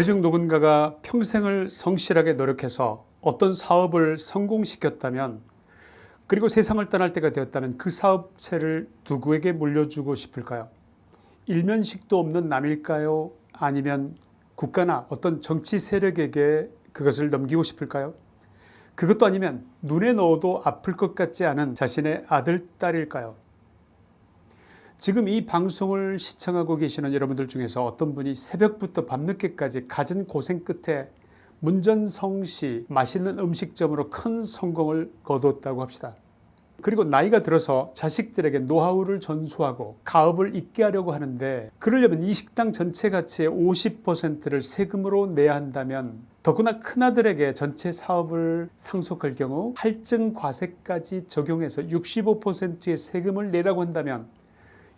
우리 중 누군가가 평생을 성실하게 노력해서 어떤 사업을 성공시켰다면 그리고 세상을 떠날 때가 되었다면 그 사업체를 누구에게 물려주고 싶을까요? 일면식도 없는 남일까요? 아니면 국가나 어떤 정치 세력에게 그것을 넘기고 싶을까요? 그것도 아니면 눈에 넣어도 아플 것 같지 않은 자신의 아들, 딸일까요? 지금 이 방송을 시청하고 계시는 여러분들 중에서 어떤 분이 새벽부터 밤늦게까지 갖은 고생 끝에 문전성시 맛있는 음식점으로 큰 성공을 거두었다고 합시다. 그리고 나이가 들어서 자식들에게 노하우를 전수하고 가업을 잇게 하려고 하는데 그러려면 이 식당 전체 가치의 50%를 세금으로 내야 한다면 더구나 큰아들에게 전체 사업을 상속할 경우 할증 과세까지 적용해서 65%의 세금을 내라고 한다면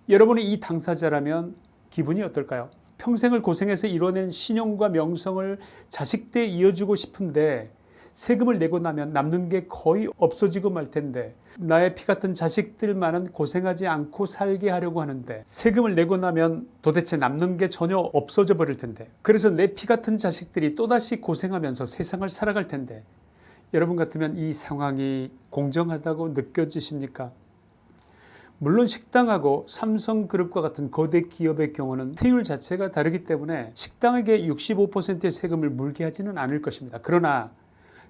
여러분이 이 당사자라면 기분이 어떨까요? 평생을 고생해서 이뤄낸 신용과 명성을 자식대에 이어주고 싶은데 세금을 내고 나면 남는 게 거의 없어지고 말 텐데 나의 피 같은 자식들만은 고생하지 않고 살게 하려고 하는데 세금을 내고 나면 도대체 남는 게 전혀 없어져 버릴 텐데 그래서 내 피 같은 자식들이 또다시 고생하면서 세상을 살아갈 텐데 여러분 같으면 이 상황이 공정하다고 느껴지십니까? 물론 식당하고 삼성그룹과 같은 거대 기업의 경우는 세율 자체가 다르기 때문에 식당에게 65%의 세금을 물게 하지는 않을 것입니다. 그러나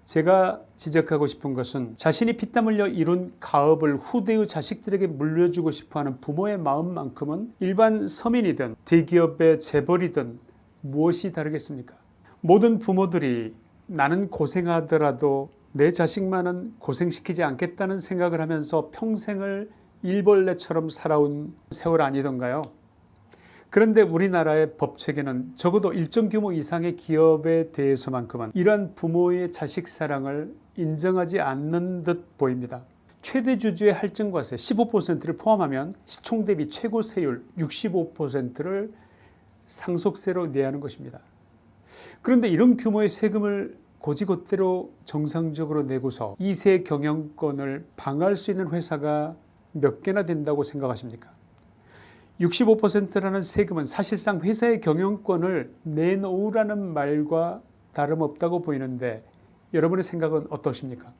제가 지적하고 싶은 것은 자신이 피땀 흘려 이룬 가업을 후대의 자식들에게 물려주고 싶어하는 부모의 마음만큼은 일반 서민이든 대기업의 재벌이든 무엇이 다르겠습니까 모든 부모들이 나는 고생하더라도 내 자식만은 고생시키지 않겠다는 생각을 하면서 평생을 일벌레처럼 살아온 세월 아니던가요 그런데 우리나라의 법체계는 적어도 일정 규모 이상의 기업에 대해서만큼은 이러한 부모의 자식 사랑을 인정하지 않는 듯 보입니다. 최대 주주의 할증과세 15%를 포함하면 시총 대비 최고 세율 65%를 상속세로 내야 하는 것입니다. 그런데 이런 규모의 세금을 고지것대로 정상적으로 내고서 2세 경영권을 방할 수 있는 회사가 몇 개나 된다고 생각하십니까? 65%라는 세금은 사실상 회사의 경영권을 내놓으라는 말과 다름없다고 보이는데 여러분의 생각은 어떠십니까?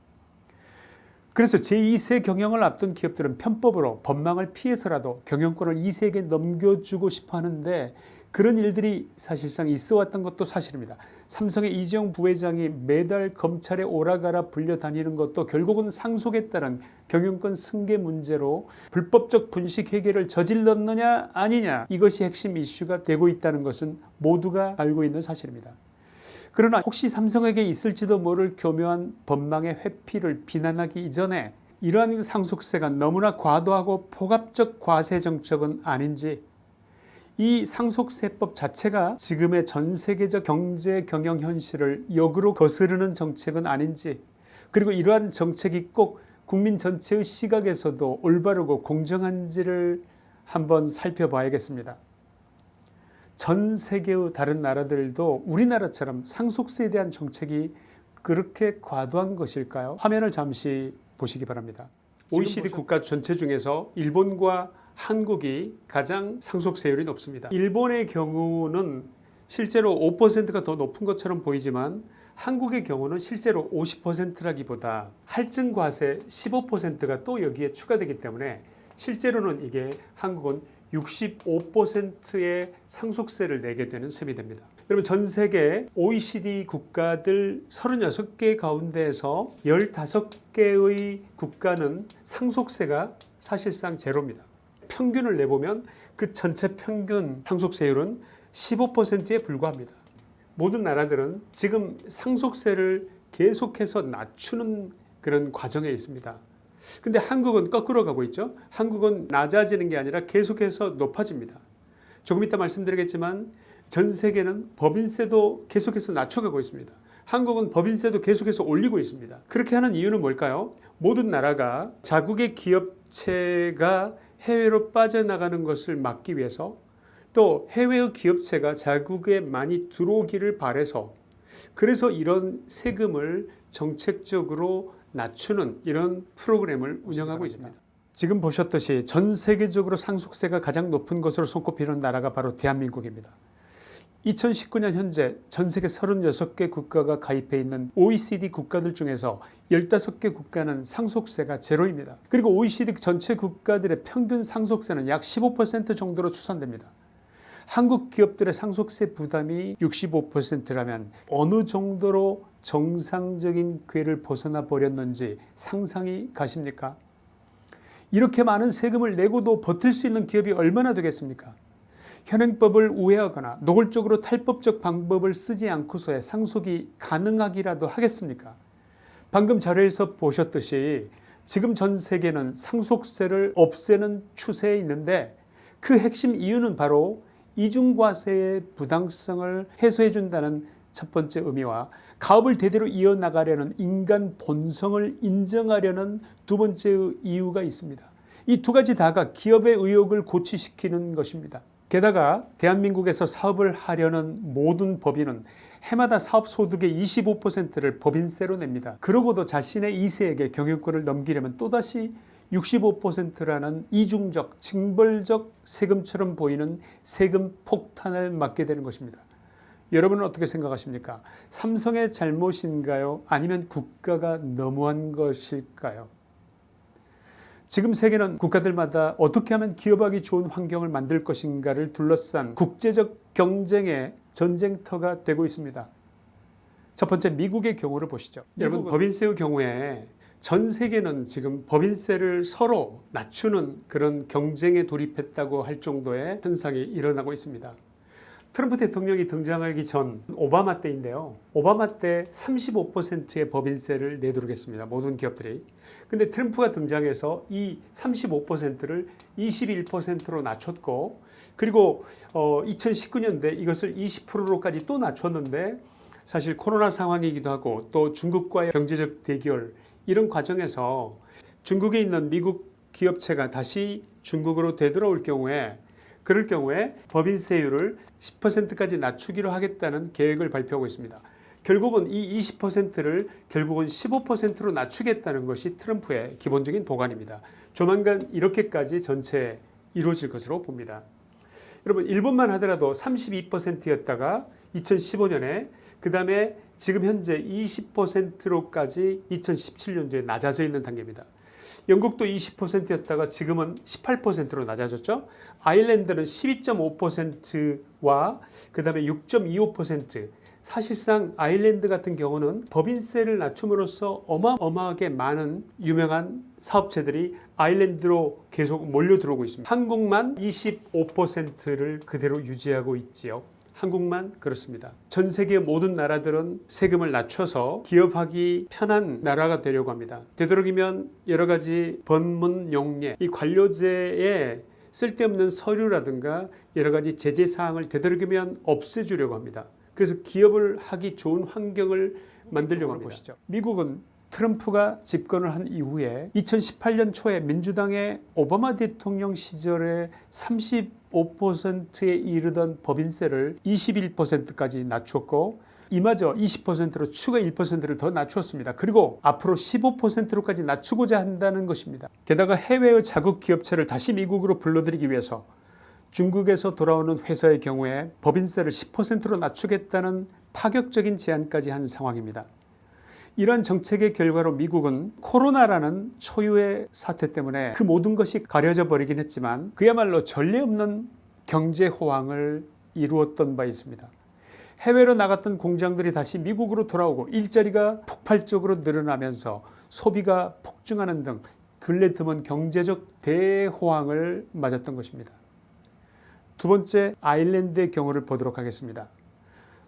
그래서 제2세 경영을 앞둔 기업들은 편법으로 법망을 피해서라도 경영권을 2세에게 넘겨주고 싶어 하는데 그런 일들이 사실상 있어 왔던 것도 사실입니다. 삼성의 이재용 부회장이 매달 검찰에 오라가라 불려다니는 것도 결국은 상속에 따른 경영권 승계 문제로 불법적 분식 회계를 저질렀느냐 아니냐 이것이 핵심 이슈가 되고 있다는 것은 모두가 알고 있는 사실입니다. 그러나 혹시 삼성에게 있을지도 모를 교묘한 법망의 회피를 비난하기 이전에 이러한 상속세가 너무나 과도하고 포갑적 과세 정책은 아닌지 이 상속세법 자체가 지금의 전 세계적 경제 경영 현실을 역으로 거스르는 정책은 아닌지 그리고 이러한 정책이 꼭 국민 전체의 시각에서도 올바르고 공정한지를 한번 살펴봐야겠습니다. 전 세계의 다른 나라들도 우리나라처럼 상속세에 대한 정책이 그렇게 과도한 것일까요? 화면을 잠시 보시기 바랍니다. OECD 국가 전체 중에서 일본과 한국이 가장 상속세율이 높습니다. 일본의 경우는 실제로 5%가 더 높은 것처럼 보이지만 한국의 경우는 실제로 50%라기보다 할증과세 15%가 또 여기에 추가되기 때문에 실제로는 이게 한국은 65%의 상속세를 내게 되는 셈이 됩니다. 여러분 전 세계 OECD 국가들 36개 가운데에서 15개의 국가는 상속세가 사실상 제로입니다. 평균을 내보면 그 전체 평균 상속세율은 15%에 불과합니다. 모든 나라들은 지금 상속세를 계속해서 낮추는 그런 과정에 있습니다. 근데 한국은 거꾸로 가고 있죠. 한국은 낮아지는 게 아니라 계속해서 높아집니다. 조금 이따 말씀드리겠지만 전 세계는 법인세도 계속해서 낮춰가고 있습니다. 한국은 법인세도 계속해서 올리고 있습니다. 그렇게 하는 이유는 뭘까요? 모든 나라가 자국의 기업체가 해외로 빠져나가는 것을 막기 위해서 또 해외의 기업체가 자국에 많이 들어오기를 바래서 그래서 이런 세금을 정책적으로 낮추는 이런 프로그램을 운영하고 있습니다. 지금 보셨듯이 전 세계적으로 상속세가 가장 높은 것으로 손꼽히는 나라가 바로 대한민국입니다. 2019년 현재 전 세계 36개 국가가 가입해 있는 OECD 국가들 중에서 15개 국가는 상속세가 제로입니다. 그리고 OECD 전체 국가들의 평균 상속세는 약 15% 정도로 추산됩니다. 한국 기업들의 상속세 부담이 65%라면 어느 정도로 정상적인 궤를 벗어나 버렸는지 상상이 가십니까? 이렇게 많은 세금을 내고도 버틸 수 있는 기업이 얼마나 되겠습니까? 현행법을 우회하거나 노골적으로 탈법적 방법을 쓰지 않고서야 상속이 가능하기라도 하겠습니까? 방금 자료에서 보셨듯이 지금 전 세계는 상속세를 없애는 추세에 있는데 그 핵심 이유는 바로 이중과세의 부당성을 해소해 준다는 첫 번째 의미와 가업을 대대로 이어나가려는 인간 본성을 인정하려는 두 번째 이유가 있습니다. 이 두 가지 다가 기업의 의욕을 고취시키는 것입니다. 게다가 대한민국에서 사업을 하려는 모든 법인은 해마다 사업소득의 25%를 법인세로 냅니다. 그러고도 자신의 2세에게 경영권을 넘기려면 또다시 65%라는 이중적 징벌적 세금처럼 보이는 세금 폭탄을 맞게 되는 것입니다. 여러분은 어떻게 생각하십니까? 삼성의 잘못인가요? 아니면 국가가 너무한 것일까요? 지금 세계는 국가들마다 어떻게 하면 기업하기 좋은 환경을 만들 것인가를 둘러싼 국제적 경쟁의 전쟁터가 되고 있습니다. 첫 번째 미국의 경우를 보시죠. 여러분 법인세의 경우에 전 세계는 지금 법인세를 서로 낮추는 그런 경쟁에 돌입했다고 할 정도의 현상이 일어나고 있습니다. 트럼프 대통령이 등장하기 전 오바마 때인데요. 오바마 때 35%의 법인세를 내도록했습니다. 모든 기업들이. 근데 트럼프가 등장해서 이 35%를 21%로 낮췄고 그리고 어 2019년대 이것을 20%로까지 또 낮췄는데 사실 코로나 상황이기도 하고 또 중국과의 경제적 대결 이런 과정에서 중국에 있는 미국 기업체가 다시 중국으로 되돌아올 경우에 그럴 경우에 법인세율을 10%까지 낮추기로 하겠다는 계획을 발표하고 있습니다. 결국은 이 20%를 결국은 15%로 낮추겠다는 것이 트럼프의 기본적인 보관입니다. 조만간 이렇게까지 전체 이루어질 것으로 봅니다. 여러분 일본만 하더라도 32%였다가 2015년에 그 다음에 지금 현재 20%로까지 2017년도에 낮아져 있는 단계입니다. 영국도 20%였다가 지금은 18%로 낮아졌죠. 아일랜드는 12.5%와 그 다음에 6.25% 사실상 아일랜드 같은 경우는 법인세를 낮춤으로써 어마어마하게 많은 유명한 사업체들이 아일랜드로 계속 몰려 들어오고 있습니다. 한국만 25%를 그대로 유지하고 있지요. 한국만 그렇습니다. 전 세계 모든 나라들은 세금을 낮춰서 기업하기 편한 나라가 되려고 합니다. 되도록이면 여러 가지 번문 용례 이 관료제에 쓸데없는 서류라든가 여러 가지 제재 사항을 되도록이면 없애주려고 합니다. 그래서 기업을 하기 좋은 환경을 만들려고 하는 것이죠. 미국은 트럼프가 집권을 한 이후에 2018년 초에 민주당의 오바마 대통령 시절에 35%에 이르던 법인세를 21%까지 낮췄고 이마저 20%로 추가 1%를 더 낮추었습니다. 그리고 앞으로 15%로까지 낮추고자 한다는 것입니다. 게다가 해외의 자국 기업체를 다시 미국으로 불러들이기 위해서 중국에서 돌아오는 회사의 경우에 법인세를 10%로 낮추겠다는 파격적인 제안까지 한 상황입니다. 이런 정책의 결과로 미국은 코로나라는 초유의 사태 때문에 그 모든 것이 가려져 버리긴 했지만 그야말로 전례 없는 경제 호황을 이루었던 바 있습니다. 해외로 나갔던 공장들이 다시 미국으로 돌아오고 일자리가 폭발적으로 늘어나면서 소비가 폭증하는 등 근래 드문 경제적 대호황을 맞았던 것입니다. 두 번째 아일랜드의 경우를 보도록 하겠습니다.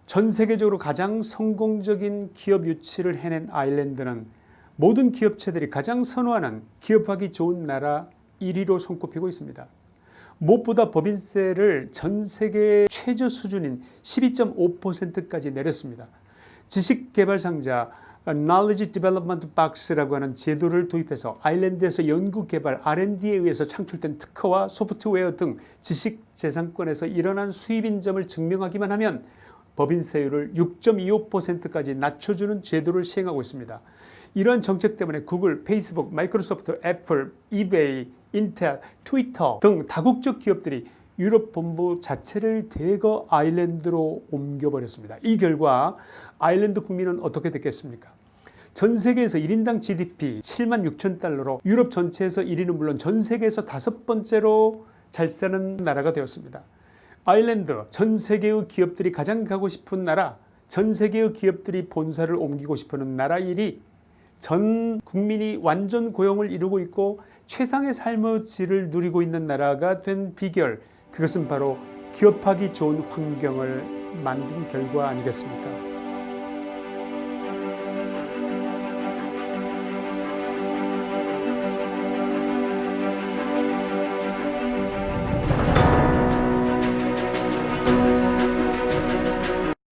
전 세계적으로 가장 성공적인 기업 유치를 해낸 아일랜드는 모든 기업체들이 가장 선호하는 기업하기 좋은 나라 1위로 손꼽히고 있습니다. 무엇보다 법인세를 전 세계 최저 수준인 12.5%까지 내렸습니다. 지식개발상자 Knowledge Development Box라고 하는 제도를 도입해서 아일랜드에서 연구개발 R&D에 의해서 창출된 특허와 소프트웨어 등 지식재산권에서 일어난 수입인 점을 증명하기만 하면 법인세율을 6.25%까지 낮춰주는 제도를 시행하고 있습니다. 이러한 정책 때문에 구글, 페이스북, 마이크로소프트, 애플, 이베이, 인텔, 트위터 등 다국적 기업들이 유럽 본부 자체를 대거 아일랜드로 옮겨버렸습니다. 이 결과 아일랜드 국민은 어떻게 됐겠습니까? 전 세계에서 1인당 GDP 7만 6천 달러로 유럽 전체에서 1위는 물론 전 세계에서 다섯 번째로 잘 사는 나라가 되었습니다. 아일랜드 전 세계의 기업들이 가장 가고 싶은 나라 전 세계의 기업들이 본사를 옮기고 싶어하는 나라 1위 전 국민이 완전 고용을 이루고 있고 최상의 삶의 질을 누리고 있는 나라가 된 비결. 그것은 바로 기업하기 좋은 환경을 만든 결과 아니겠습니까